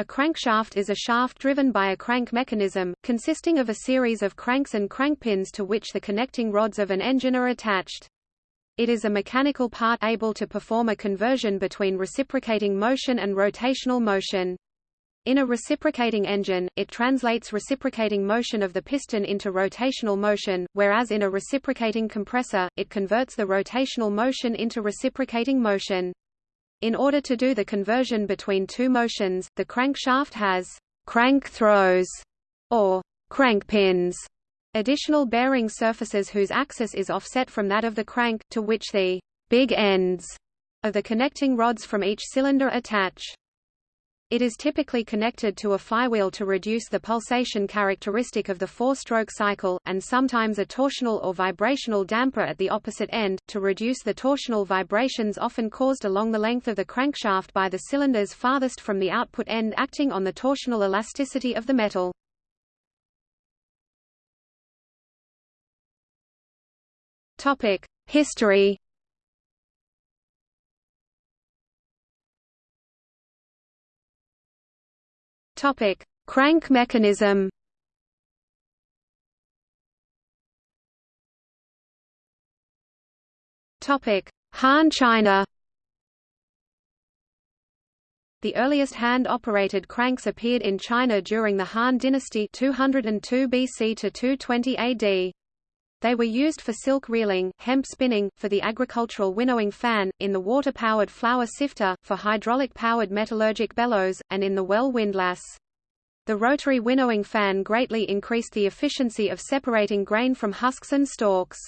A crankshaft is a shaft driven by a crank mechanism, consisting of a series of cranks and crankpins to which the connecting rods of an engine are attached. It is a mechanical part able to perform a conversion between reciprocating motion and rotational motion. In a reciprocating engine, it translates reciprocating motion of the piston into rotational motion, whereas in a reciprocating compressor, it converts the rotational motion into reciprocating motion. In order to do the conversion between two motions, the crankshaft has crank throws or crank pins, additional bearing surfaces whose axis is offset from that of the crank, to which the big ends of the connecting rods from each cylinder attach. It is typically connected to a flywheel to reduce the pulsation characteristic of the four-stroke cycle, and sometimes a torsional or vibrational damper at the opposite end, to reduce the torsional vibrations often caused along the length of the crankshaft by the cylinders farthest from the output end acting on the torsional elasticity of the metal. History Topic: Crank mechanism. Topic: Han China. The earliest hand-operated cranks appeared in China during the Han dynasty 202 BC to 220 AD. They were used for silk reeling, hemp spinning, for the agricultural winnowing fan, in the water-powered flour sifter, for hydraulic-powered metallurgic bellows, and in the well windlass. The rotary winnowing fan greatly increased the efficiency of separating grain from husks and stalks.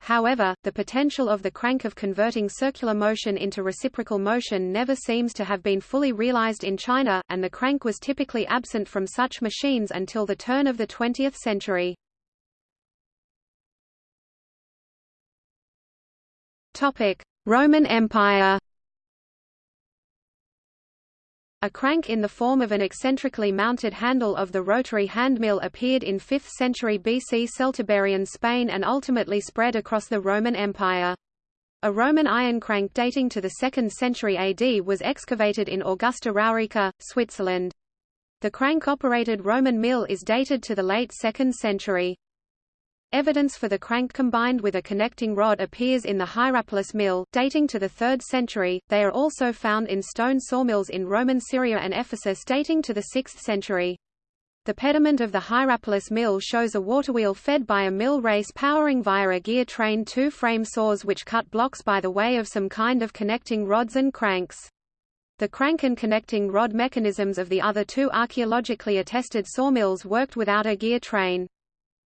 However, the potential of the crank of converting circular motion into reciprocal motion never seems to have been fully realized in China, and the crank was typically absent from such machines until the turn of the 20th century. Topic: Roman Empire. A crank in the form of an eccentrically mounted handle of the rotary handmill appeared in 5th century BC Celtiberian Spain and ultimately spread across the Roman Empire. A Roman iron crank dating to the 2nd century AD was excavated in Augusta Raurica, Switzerland. The crank-operated Roman mill is dated to the late 2nd century. Evidence for the crank combined with a connecting rod appears in the Hierapolis mill, dating to the 3rd century. They are also found in stone sawmills in Roman Syria and Ephesus dating to the 6th century. The pediment of the Hierapolis mill shows a waterwheel fed by a mill race powering via a gear train two frame saws which cut blocks by the way of some kind of connecting rods and cranks. The crank and connecting rod mechanisms of the other two archaeologically attested sawmills worked without a gear train.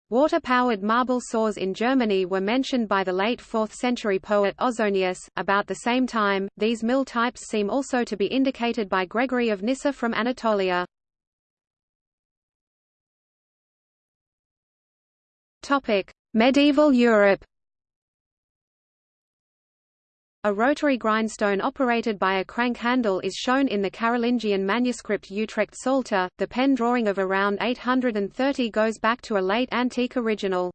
Water-powered marble saws in Germany were mentioned by the late 4th century poet Ausonius. About the same time, these mill types seem also to be indicated by Gregory of Nyssa from Anatolia. Topic: Medieval Europe. A rotary grindstone operated by a crank handle is shown in the Carolingian manuscript Utrecht Psalter. The pen drawing of around 830 goes back to a late antique original.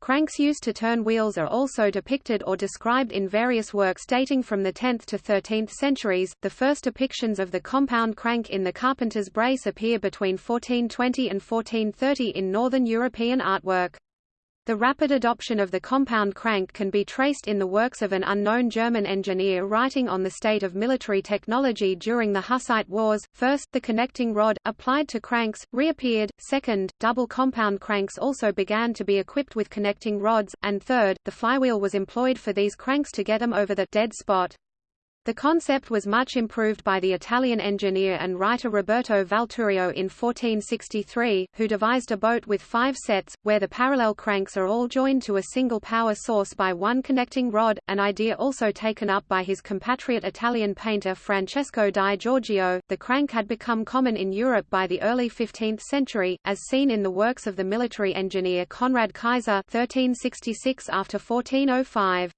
Cranks used to turn wheels are also depicted or described in various works dating from the 10th to 13th centuries. The first depictions of the compound crank in the carpenter's brace appear between 1420 and 1430 in northern European artwork. The rapid adoption of the compound crank can be traced in the works of an unknown German engineer writing on the state of military technology during the Hussite Wars. First, the connecting rod, applied to cranks, reappeared, second, double compound cranks also began to be equipped with connecting rods, and third, the flywheel was employed for these cranks to get them over the dead spot. The concept was much improved by the Italian engineer and writer Roberto Valturio in 1463, who devised a boat with five sets, where the parallel cranks are all joined to a single power source by one connecting rod, an idea also taken up by his compatriot Italian painter Francesco di Giorgio. The crank had become common in Europe by the early 15th century, as seen in the works of the military engineer Conrad Kyeser 1366 after 1405.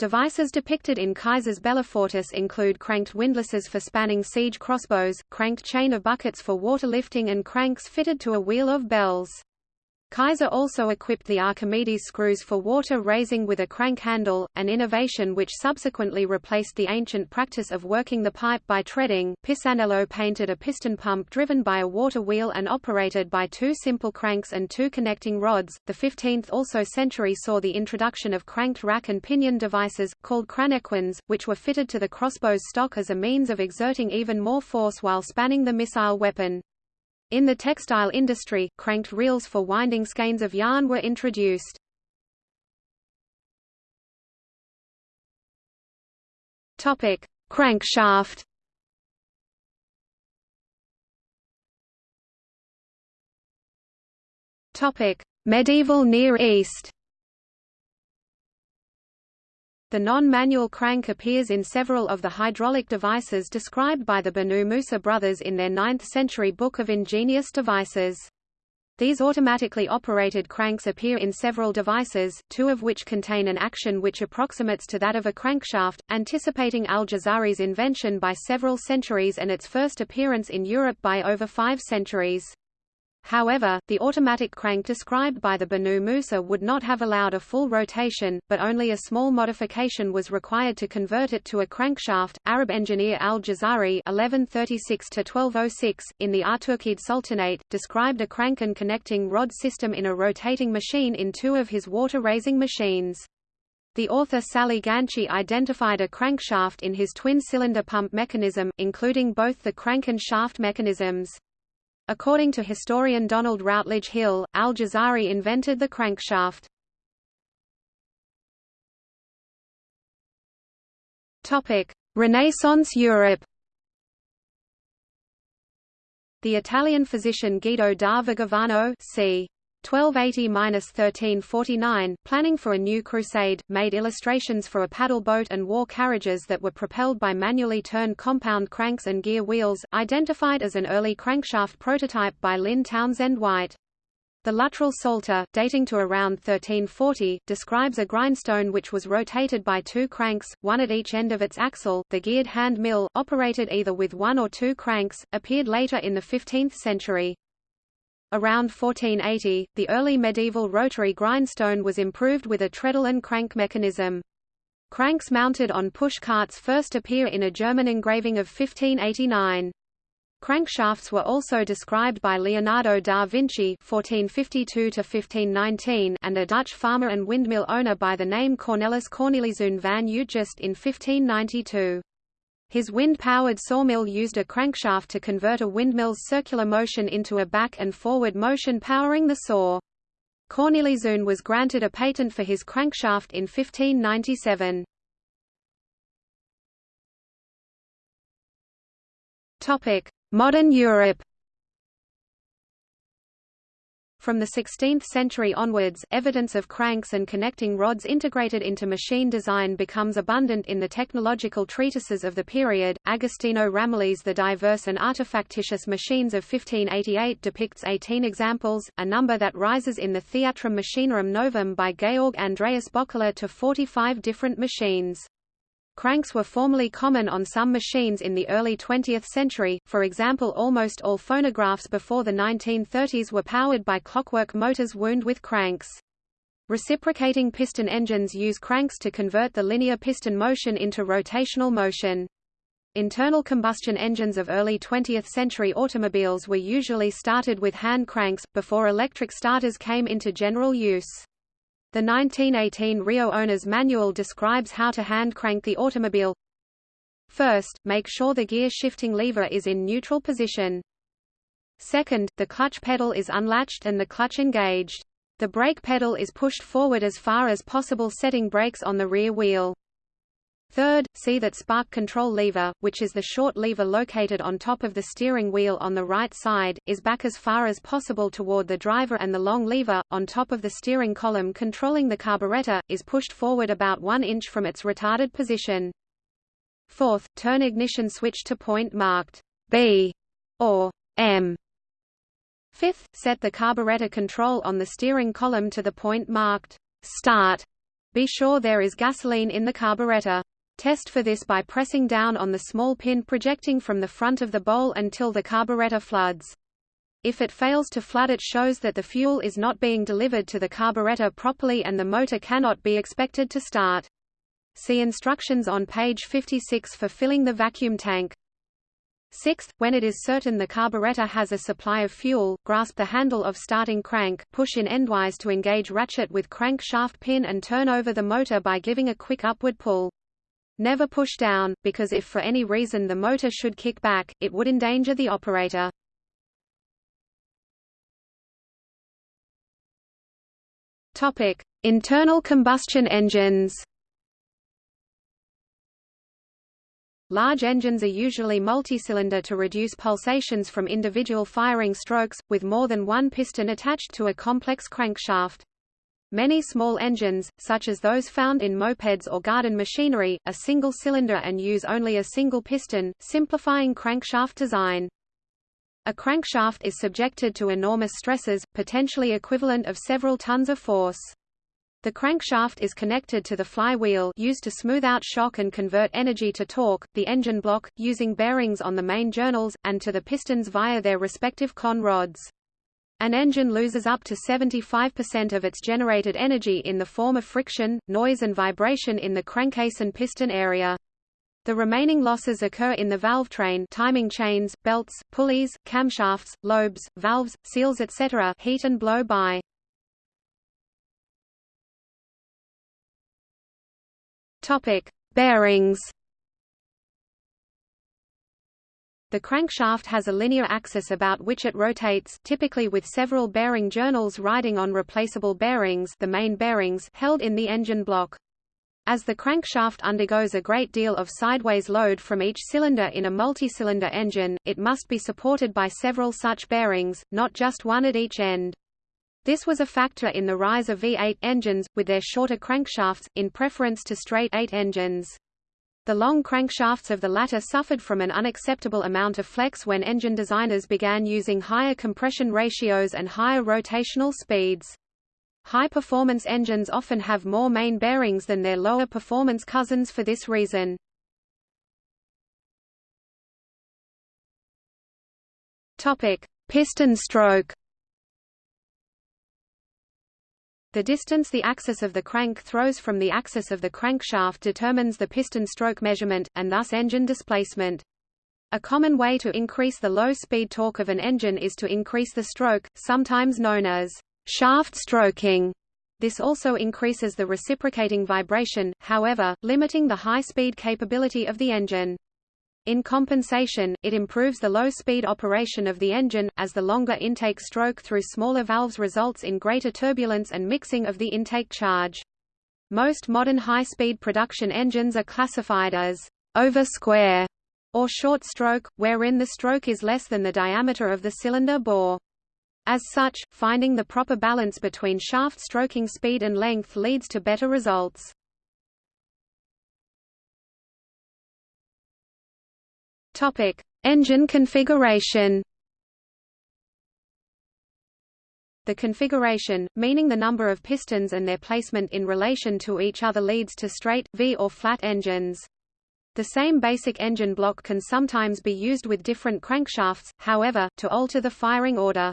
Devices depicted in Kyeser's Bellifortis include cranked windlasses for spanning siege crossbows, cranked chain of buckets for water lifting and cranks fitted to a wheel of bells. Kyeser also equipped the Archimedes screws for water raising with a crank handle, an innovation which subsequently replaced the ancient practice of working the pipe by treading. Pisanello painted a piston pump driven by a water wheel and operated by two simple cranks and two connecting rods. The 15th also century saw the introduction of cranked rack and pinion devices, called cranequins, which were fitted to the crossbow's stock as a means of exerting even more force while spanning the missile weapon. In the textile industry, cranked reels for winding skeins of yarn were introduced. Topic: Crankshaft. Topic: Medieval Near East. The non-manual crank appears in several of the hydraulic devices described by the Banu Musa brothers in their 9th-century Book of Ingenious Devices. These automatically operated cranks appear in several devices, two of which contain an action which approximates to that of a crankshaft, anticipating al-Jazari's invention by several centuries and its first appearance in Europe by over five centuries. However, the automatic crank described by the Banu Musa would not have allowed a full rotation, but only a small modification was required to convert it to a crankshaft. Arab engineer al-Jazari (1136–1206) in the Artukid Sultanate described a crank and connecting rod system in a rotating machine in two of his water-raising machines. The author Sally Ganchy identified a crankshaft in his twin-cylinder pump mechanism, including both the crank and shaft mechanisms. According to historian Donald Routledge Hill, al-Jazari invented the crankshaft. Renaissance Europe The Italian physician Guido da Vigevano c. 1280–1349, planning for a new crusade, made illustrations for a paddle boat and war carriages that were propelled by manually turned compound cranks and gear wheels, identified as an early crankshaft prototype by Lynn Townsend White. The Luttrell Psalter, dating to around 1340, describes a grindstone which was rotated by two cranks, one at each end of its axle. The geared hand mill, operated either with one or two cranks, appeared later in the 15th century. Around 1480, the early medieval rotary grindstone was improved with a treadle and crank mechanism. Cranks mounted on push carts first appear in a German engraving of 1589. Crankshafts were also described by Leonardo da Vinci (1452–1519) and a Dutch farmer and windmill owner by the name Cornelis Corneliszoon van Uitgeest in 1592. His wind-powered sawmill used a crankshaft to convert a windmill's circular motion into a back and forward motion powering the saw. Corneliszoon was granted a patent for his crankshaft in 1597. Modern Europe From the 16th century onwards, evidence of cranks and connecting rods integrated into machine design becomes abundant in the technological treatises of the period. Agostino Ramelli's The Diverse and Artefactitious Machines of 1588 depicts 18 examples, a number that rises in the Theatrum Machinarum Novum by Georg Andreas Böckler to 45 different machines. Cranks were formerly common on some machines in the early 20th century, for example almost all phonographs before the 1930s were powered by clockwork motors wound with cranks. Reciprocating piston engines use cranks to convert the linear piston motion into rotational motion. Internal combustion engines of early 20th century automobiles were usually started with hand cranks, before electric starters came into general use. The 1918 Reo Owner's Manual describes how to hand crank the automobile. First, make sure the gear shifting lever is in neutral position. Second, the clutch pedal is unlatched and the clutch engaged. The brake pedal is pushed forward as far as possible setting brakes on the rear wheel. Third, see that spark control lever, which is the short lever located on top of the steering wheel on the right side, is back as far as possible toward the driver and the long lever, on top of the steering column controlling the carburetor, is pushed forward about 1 inch from its retarded position. Fourth, turn ignition switch to point marked B or M. Fifth, set the carburetor control on the steering column to the point marked Start. Be sure there is gasoline in the carburetor. Test for this by pressing down on the small pin projecting from the front of the bowl until the carburetor floods. If it fails to flood it shows that the fuel is not being delivered to the carburetor properly and the motor cannot be expected to start. See instructions on page 56 for filling the vacuum tank. Sixth, when it is certain the carburetor has a supply of fuel, grasp the handle of starting crank, push in endwise to engage ratchet with crank shaft pin and turn over the motor by giving a quick upward pull. Never push down, because if for any reason the motor should kick back, it would endanger the operator. Topic: Internal combustion engines. Large engines are usually multicylinder to reduce pulsations from individual firing strokes, with more than one piston attached to a complex crankshaft. Many small engines, such as those found in mopeds or garden machinery, are single-cylinder and use only a single piston, simplifying crankshaft design. A crankshaft is subjected to enormous stresses, potentially equivalent of several tons of force. The crankshaft is connected to the flywheel used to smooth out shock and convert energy to torque, the engine block, using bearings on the main journals, and to the pistons via their respective con rods. An engine loses up to 75% of its generated energy in the form of friction, noise and vibration in the crankcase and piston area. The remaining losses occur in the valve train timing chains, belts, pulleys, camshafts, lobes, valves, seals etc. heat and blow by. Bearings. The crankshaft has a linear axis about which it rotates, typically with several bearing journals riding on replaceable bearings, the main bearings held in the engine block. As the crankshaft undergoes a great deal of sideways load from each cylinder in a multi-cylinder engine, it must be supported by several such bearings, not just one at each end. This was a factor in the rise of V8 engines, with their shorter crankshafts, in preference to straight 8 engines. The long crankshafts of the latter suffered from an unacceptable amount of flex when engine designers began using higher compression ratios and higher rotational speeds. High-performance engines often have more main bearings than their lower-performance cousins for this reason. Piston stroke. The distance the axis of the crank throws from the axis of the crankshaft determines the piston stroke measurement, and thus engine displacement. A common way to increase the low-speed torque of an engine is to increase the stroke, sometimes known as shaft stroking. This also increases the reciprocating vibration, however, limiting the high-speed capability of the engine. In compensation, it improves the low-speed operation of the engine, as the longer intake stroke through smaller valves results in greater turbulence and mixing of the intake charge. Most modern high-speed production engines are classified as over-square or short stroke, wherein the stroke is less than the diameter of the cylinder bore. As such, finding the proper balance between shaft stroking speed and length leads to better results. Topic: Engine configuration. The configuration, meaning the number of pistons and their placement in relation to each other leads to straight, V or flat engines. The same basic engine block can sometimes be used with different crankshafts, however, to alter the firing order.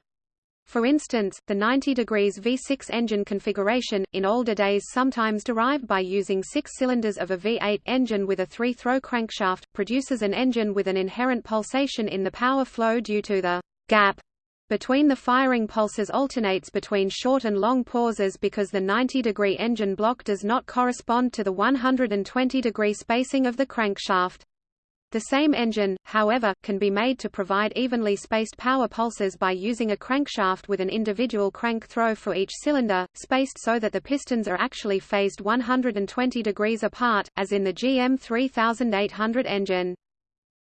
For instance, the 90 degrees V6 engine configuration, in older days sometimes derived by using six cylinders of a V8 engine with a three-throw crankshaft, produces an engine with an inherent pulsation in the power flow due to the gap between the firing pulses alternates between short and long pauses because the 90-degree engine block does not correspond to the 120-degree spacing of the crankshaft. The same engine, however, can be made to provide evenly spaced power pulses by using a crankshaft with an individual crank throw for each cylinder, spaced so that the pistons are actually phased 120 degrees apart, as in the GM 3800 engine.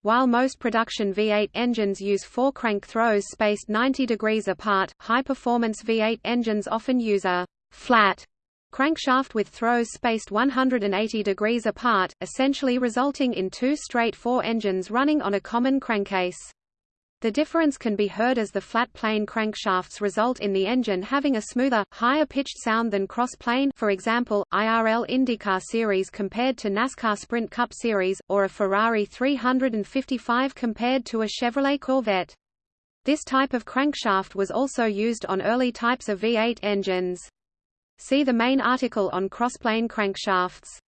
While most production V8 engines use four crank throws spaced 90 degrees apart, high-performance V8 engines often use a flat crankshaft with throws spaced 180 degrees apart, essentially resulting in two straight four engines running on a common crankcase. The difference can be heard as the flat plane crankshafts result in the engine having a smoother, higher-pitched sound than cross-plane for example, IRL IndyCar Series compared to NASCAR Sprint Cup Series, or a Ferrari 355 compared to a Chevrolet Corvette. This type of crankshaft was also used on early types of V8 engines. See the main article on crossplane crankshafts.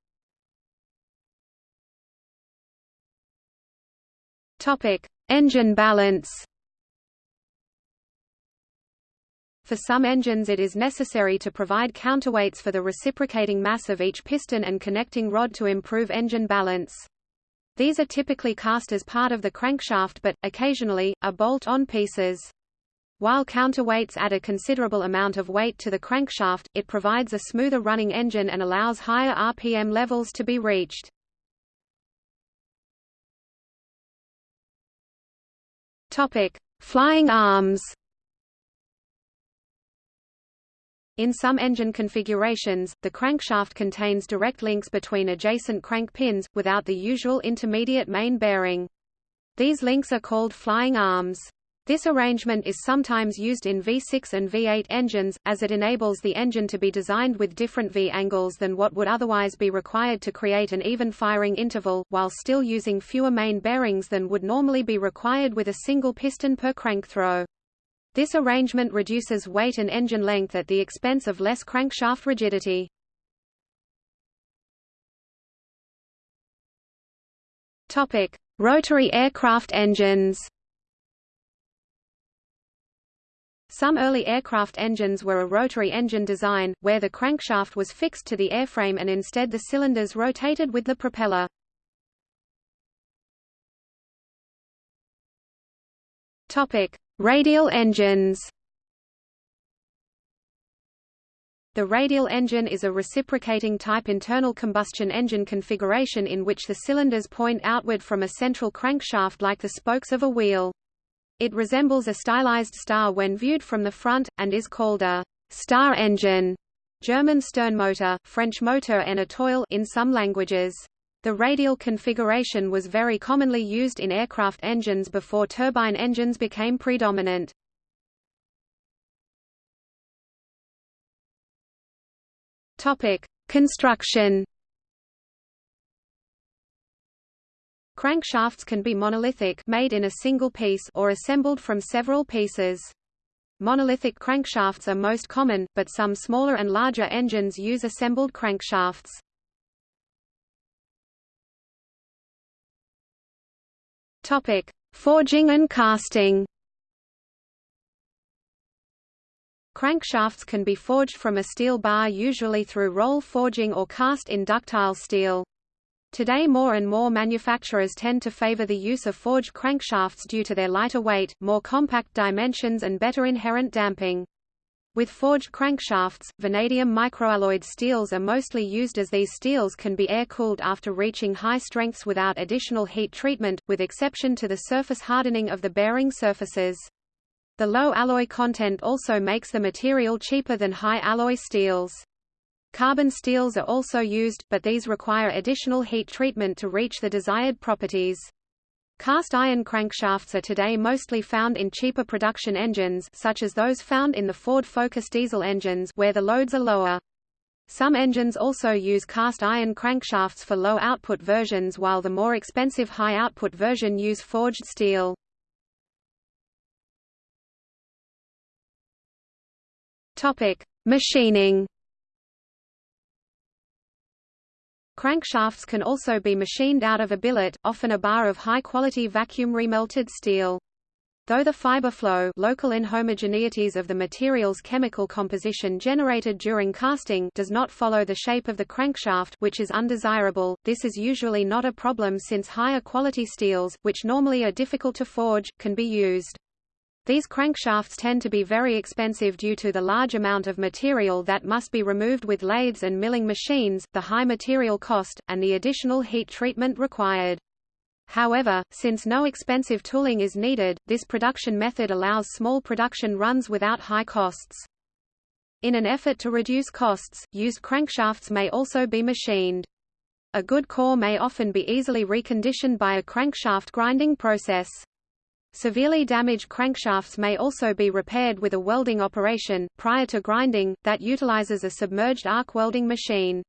Topic: Engine balance. For some engines it is necessary to provide counterweights for the reciprocating mass of each piston and connecting rod to improve engine balance. These are typically cast as part of the crankshaft but, occasionally, are bolt-on pieces. While counterweights add a considerable amount of weight to the crankshaft, it provides a smoother running engine and allows higher RPM levels to be reached. Topic: Flying arms. In some engine configurations, the crankshaft contains direct links between adjacent crank pins, without the usual intermediate main bearing. These links are called flying arms. This arrangement is sometimes used in V6 and V8 engines, as it enables the engine to be designed with different V angles than what would otherwise be required to create an even firing interval, while still using fewer main bearings than would normally be required with a single piston per crank throw. This arrangement reduces weight and engine length at the expense of less crankshaft rigidity. Rotary aircraft engines. Some early aircraft engines were a rotary engine design, where the crankshaft was fixed to the airframe and instead the cylinders rotated with the propeller. Topic: Radial engines The radial engine is a reciprocating type internal combustion engine configuration in which the cylinders point outward from a central crankshaft like the spokes of a wheel. It resembles a stylized star when viewed from the front, and is called a star engine German Sternmotor, French motor en étoile in some languages. The radial configuration was very commonly used in aircraft engines before turbine engines became predominant. Topic: Construction. Crankshafts can be monolithic made in a single piece or assembled from several pieces. Monolithic crankshafts are most common, but some smaller and larger engines use assembled crankshafts. Topic: Forging and casting. Crankshafts can be forged from a steel bar usually through roll forging or cast in ductile steel. Today more and more manufacturers tend to favor the use of forged crankshafts due to their lighter weight, more compact dimensions and better inherent damping. With forged crankshafts, vanadium microalloyed steels are mostly used as these steels can be air-cooled after reaching high strengths without additional heat treatment, with exception to the surface hardening of the bearing surfaces. The low alloy content also makes the material cheaper than high alloy steels. Carbon steels are also used, but these require additional heat treatment to reach the desired properties. Cast iron crankshafts are today mostly found in cheaper production engines such as those found in the Ford Focus diesel engines where the loads are lower. Some engines also use cast iron crankshafts for low-output versions while the more expensive high-output version use forged steel. Topic: Machining Crankshafts can also be machined out of a billet, often a bar of high-quality vacuum remelted steel. Though the fiber flow local inhomogeneities of the material's chemical composition generated during casting does not follow the shape of the crankshaft which is undesirable, this is usually not a problem since higher quality steels, which normally are difficult to forge, can be used. These crankshafts tend to be very expensive due to the large amount of material that must be removed with lathes and milling machines, the high material cost, and the additional heat treatment required. However, since no expensive tooling is needed, this production method allows small production runs without high costs. In an effort to reduce costs, used crankshafts may also be machined. A good core may often be easily reconditioned by a crankshaft grinding process. Severely damaged crankshafts may also be repaired with a welding operation, prior to grinding, that utilizes a submerged arc welding machine.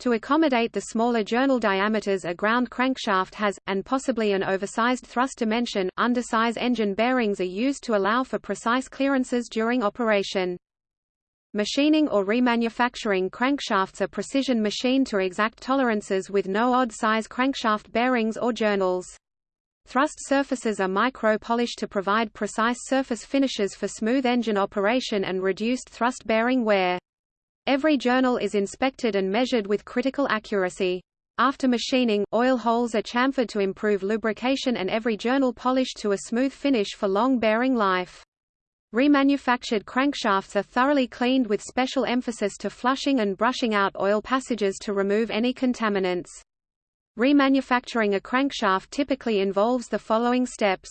To accommodate the smaller journal diameters a ground crankshaft has, and possibly an oversized thrust dimension, undersize engine bearings are used to allow for precise clearances during operation. Machining or remanufacturing crankshafts are precision machined to exact tolerances with no odd size crankshaft bearings or journals. Thrust surfaces are micro-polished to provide precise surface finishes for smooth engine operation and reduced thrust bearing wear. Every journal is inspected and measured with critical accuracy. After machining, oil holes are chamfered to improve lubrication and every journal polished to a smooth finish for long bearing life. Remanufactured crankshafts are thoroughly cleaned with special emphasis to flushing and brushing out oil passages to remove any contaminants. Remanufacturing a crankshaft typically involves the following steps.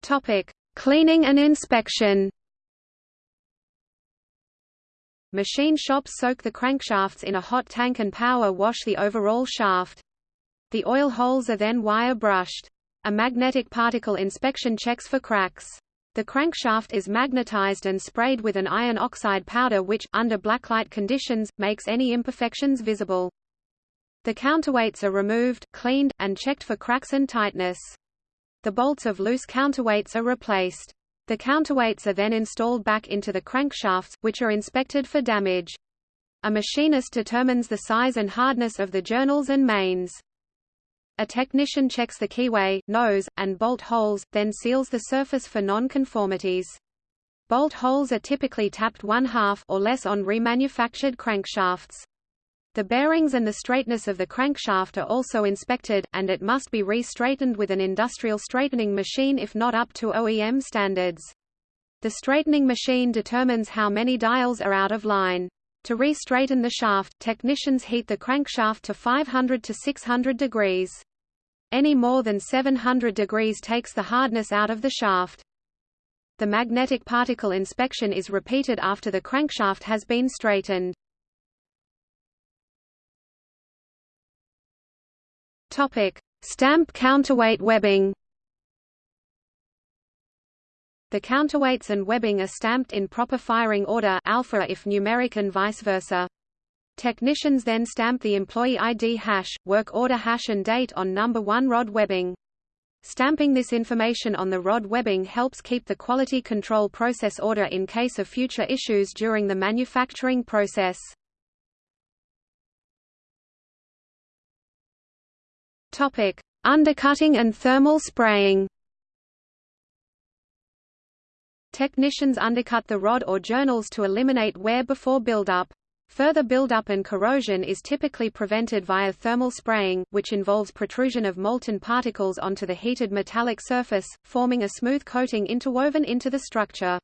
Topic: Cleaning and inspection. Machine shops soak the crankshafts in a hot tank and power wash the overall shaft. The oil holes are then wire brushed. A magnetic particle inspection checks for cracks. The crankshaft is magnetized and sprayed with an iron oxide powder which, under blacklight conditions, makes any imperfections visible. The counterweights are removed, cleaned, and checked for cracks and tightness. The bolts of loose counterweights are replaced. The counterweights are then installed back into the crankshafts, which are inspected for damage. A machinist determines the size and hardness of the journals and mains. A technician checks the keyway, nose, and bolt holes, then seals the surface for non-conformities. Bolt holes are typically tapped one-half or less on remanufactured crankshafts. The bearings and the straightness of the crankshaft are also inspected, and it must be re-straightened with an industrial straightening machine if not up to OEM standards. The straightening machine determines how many dials are out of line. To re-straighten the shaft, technicians heat the crankshaft to 500 to 600 degrees. Any more than 700 degrees takes the hardness out of the shaft. The magnetic particle inspection is repeated after the crankshaft has been straightened. Stamp counterweight webbing. The counterweights and webbing are stamped in proper firing order alpha if numeric and vice versa. Technicians then stamp the employee ID hash, work order hash and date on number 1 rod webbing. Stamping this information on the rod webbing helps keep the quality control process order in case of future issues during the manufacturing process. Topic: Undercutting and thermal spraying. Technicians undercut the rod or journals to eliminate wear before buildup. Further buildup and corrosion is typically prevented via thermal spraying, which involves protrusion of molten particles onto the heated metallic surface, forming a smooth coating interwoven into the structure.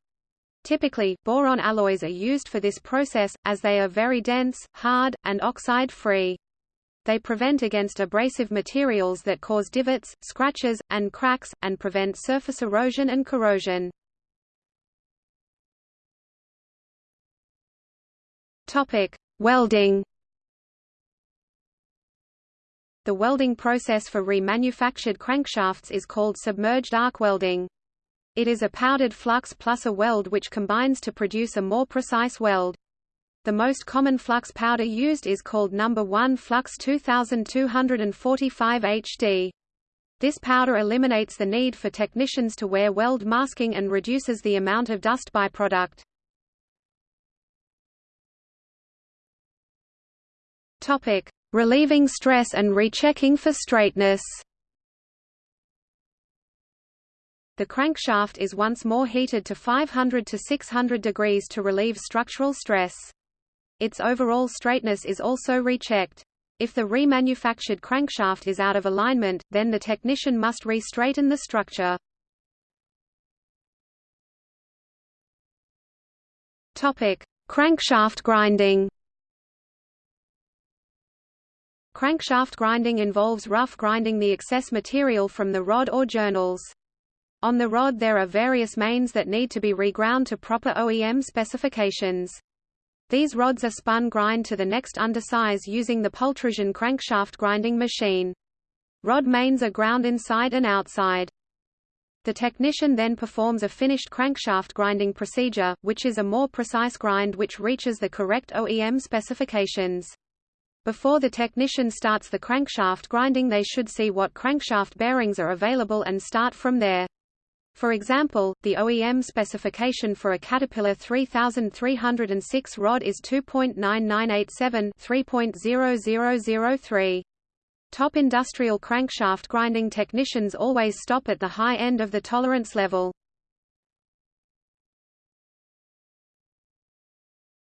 Typically, boron alloys are used for this process, as they are very dense, hard, and oxide-free. They prevent against abrasive materials that cause divots, scratches, and cracks, and prevent surface erosion and corrosion. Topic: Welding. The welding process for remanufactured crankshafts is called submerged arc welding. It is a powdered flux plus a weld which combines to produce a more precise weld. The most common flux powder used is called number 1 flux 2245 HD. This powder eliminates the need for technicians to wear weld masking and reduces the amount of dust byproduct. Topic: Relieving stress and rechecking for straightness. The crankshaft is once more heated to 500 to 600 degrees to relieve structural stress. Its overall straightness is also rechecked. If the remanufactured crankshaft is out of alignment, then the technician must re-straighten the structure. Crankshaft grinding. Crankshaft grinding involves rough grinding the excess material from the rod or journals. On the rod there are various mains that need to be reground to proper OEM specifications. These rods are spun grind to the next undersize using the pultrusion crankshaft grinding machine. Rod mains are ground inside and outside. The technician then performs a finished crankshaft grinding procedure, which is a more precise grind which reaches the correct OEM specifications. Before the technician starts the crankshaft grinding they should see what crankshaft bearings are available and start from there. For example, the OEM specification for a Caterpillar 3306 rod is 2.9987 3.0003. Top industrial crankshaft grinding technicians always stop at the high end of the tolerance level.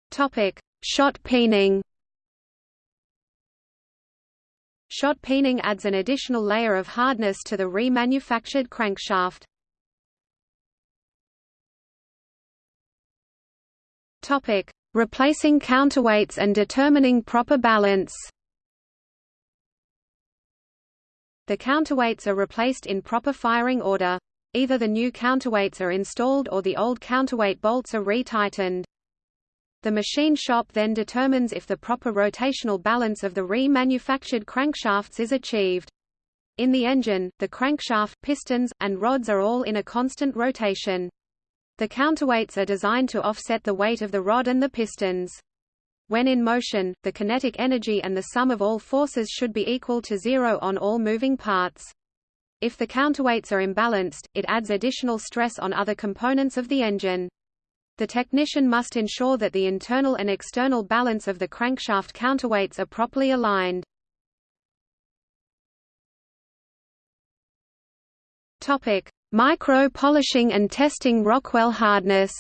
Topic: Shot peening. Shot peening adds an additional layer of hardness to the remanufactured crankshaft. Topic: Replacing counterweights and determining proper balance. The counterweights are replaced in proper firing order. Either the new counterweights are installed or the old counterweight bolts are retightened. The machine shop then determines if the proper rotational balance of the remanufactured crankshafts is achieved. In the engine, the crankshaft, pistons, and rods are all in a constant rotation. The counterweights are designed to offset the weight of the rod and the pistons. When in motion, the kinetic energy and the sum of all forces should be equal to zero on all moving parts. If the counterweights are imbalanced, it adds additional stress on other components of the engine. The technician must ensure that the internal and external balance of the crankshaft counterweights are properly aligned. Topic: Micro polishing and testing Rockwell hardness.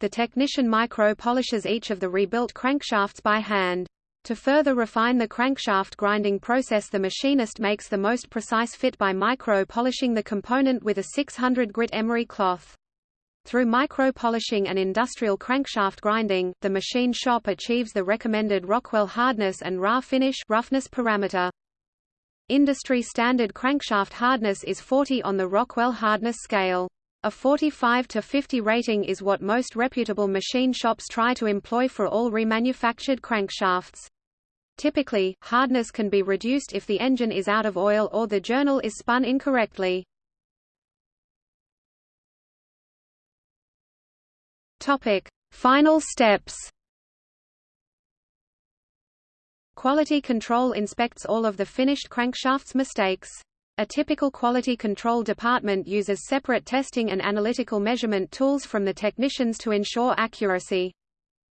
The technician micro polishes each of the rebuilt crankshafts by hand. To further refine the crankshaft grinding process the machinist makes the most precise fit by micro-polishing the component with a 600 grit emery cloth. Through micro-polishing and industrial crankshaft grinding, the machine shop achieves the recommended Rockwell hardness and RA finish roughness parameter. Industry standard crankshaft hardness is 40 on the Rockwell hardness scale. A 45 to 50 rating is what most reputable machine shops try to employ for all remanufactured crankshafts. Typically, hardness can be reduced if the engine is out of oil or the journal is spun incorrectly. Topic: Final steps. Quality control inspects all of the finished crankshaft's mistakes. A typical quality control department uses separate testing and analytical measurement tools from the technicians to ensure accuracy.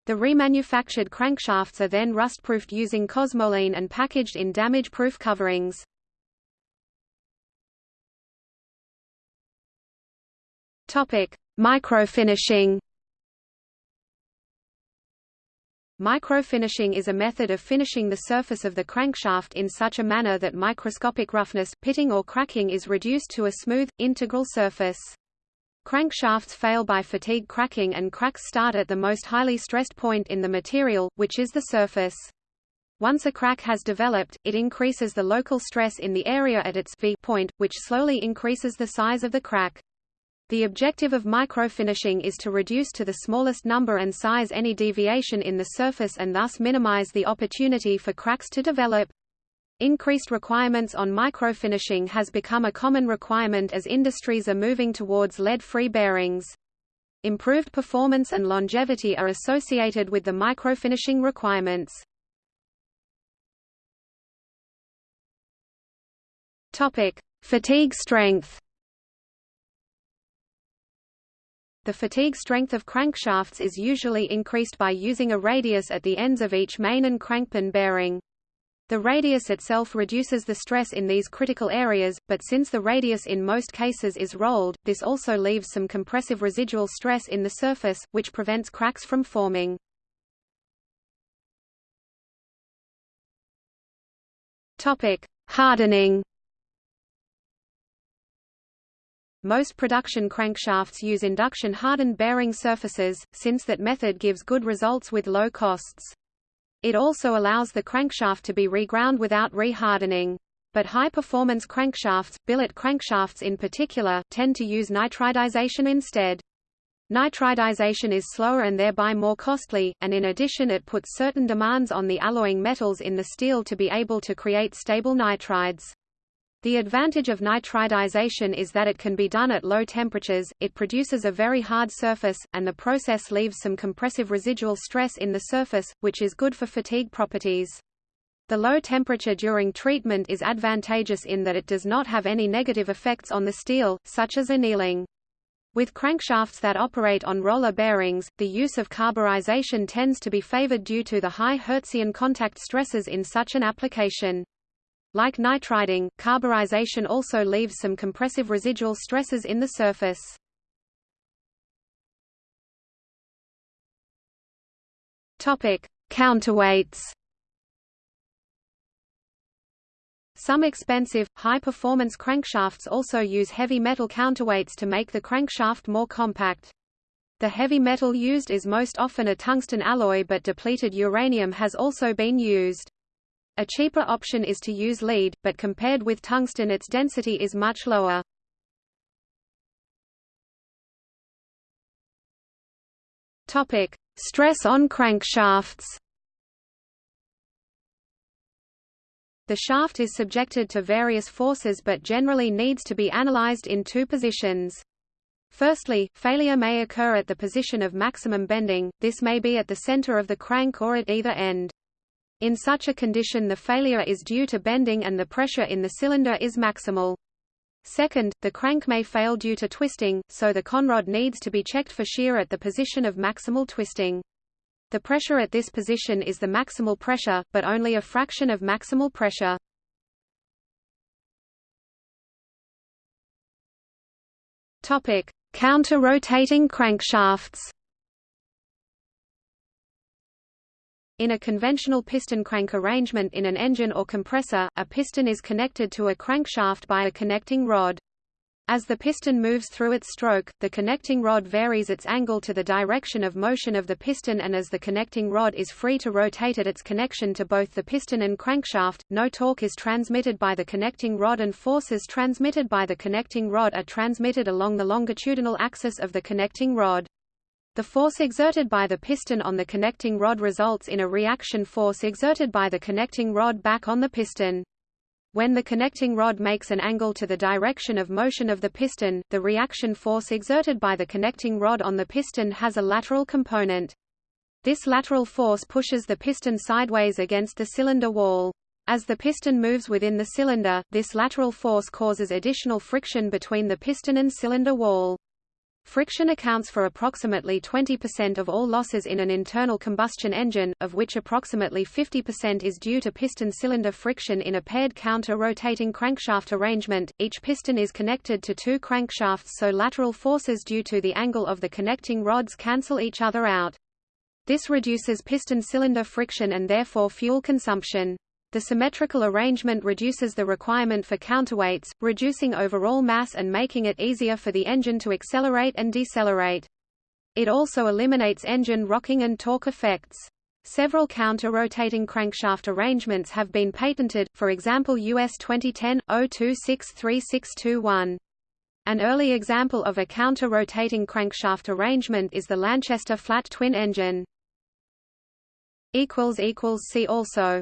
The remanufactured crankshafts are then rust-proofed using Cosmoline and packaged in damage-proof coverings. Topic: Microfinishing. Microfinishing is a method of finishing the surface of the crankshaft in such a manner that microscopic roughness, pitting or cracking is reduced to a smooth, integral surface. Crankshafts fail by fatigue cracking and cracks start at the most highly stressed point in the material, which is the surface. Once a crack has developed, it increases the local stress in the area at its V point, which slowly increases the size of the crack. The objective of microfinishing is to reduce to the smallest number and size any deviation in the surface and thus minimize the opportunity for cracks to develop. Increased requirements on microfinishing has become a common requirement as industries are moving towards lead-free bearings. Improved performance and longevity are associated with the microfinishing requirements. Topic: Fatigue strength. The fatigue strength of crankshafts is usually increased by using a radius at the ends of each main and crankpin bearing. The radius itself reduces the stress in these critical areas, but since the radius in most cases is rolled, this also leaves some compressive residual stress in the surface, which prevents cracks from forming. Topic: Hardening. Most production crankshafts use induction hardened bearing surfaces, since that method gives good results with low costs. It also allows the crankshaft to be reground without rehardening. But high-performance crankshafts, billet crankshafts in particular, tend to use nitridization instead. Nitridization is slower and thereby more costly, and in addition it puts certain demands on the alloying metals in the steel to be able to create stable nitrides. The advantage of nitridization is that it can be done at low temperatures, it produces a very hard surface, and the process leaves some compressive residual stress in the surface, which is good for fatigue properties. The low temperature during treatment is advantageous in that it does not have any negative effects on the steel, such as annealing. With crankshafts that operate on roller bearings, the use of carburization tends to be favored due to the high Hertzian contact stresses in such an application. Like nitriding, carburization also leaves some compressive residual stresses in the surface. Topic: Counterweights. Some expensive, high-performance crankshafts also use heavy metal counterweights to make the crankshaft more compact. The heavy metal used is most often a tungsten alloy but depleted uranium has also been used. A cheaper option is to use lead, but compared with tungsten its density is much lower. Topic: Stress on crankshafts. The shaft is subjected to various forces but generally needs to be analyzed in two positions. Firstly, failure may occur at the position of maximum bending, this may be at the center of the crank or at either end. In such a condition the failure is due to bending and the pressure in the cylinder is maximal. Second, the crank may fail due to twisting, so the conrod needs to be checked for shear at the position of maximal twisting. The pressure at this position is the maximal pressure, but only a fraction of maximal pressure. Topic: Counter-rotating crankshafts. In a conventional piston crank arrangement in an engine or compressor, a piston is connected to a crankshaft by a connecting rod. As the piston moves through its stroke, the connecting rod varies its angle to the direction of motion of the piston and as the connecting rod is free to rotate at its connection to both the piston and crankshaft, no torque is transmitted by the connecting rod and forces transmitted by the connecting rod are transmitted along the longitudinal axis of the connecting rod. The force exerted by the piston on the connecting rod results in a reaction force exerted by the connecting rod back on the piston. When the connecting rod makes an angle to the direction of motion of the piston, the reaction force exerted by the connecting rod on the piston has a lateral component. This lateral force pushes the piston sideways against the cylinder wall. As the piston moves within the cylinder, this lateral force causes additional friction between the piston and cylinder wall. Friction accounts for approximately 20% of all losses in an internal combustion engine, of which approximately 50% is due to piston cylinder friction in a paired counter-rotating crankshaft arrangement. Each piston is connected to two crankshafts so lateral forces due to the angle of the connecting rods cancel each other out. This reduces piston cylinder friction and therefore fuel consumption. The symmetrical arrangement reduces the requirement for counterweights, reducing overall mass and making it easier for the engine to accelerate and decelerate. It also eliminates engine rocking and torque effects. Several counter-rotating crankshaft arrangements have been patented, for example US 2010 02636621. An early example of a counter-rotating crankshaft arrangement is the Lanchester flat twin engine. See also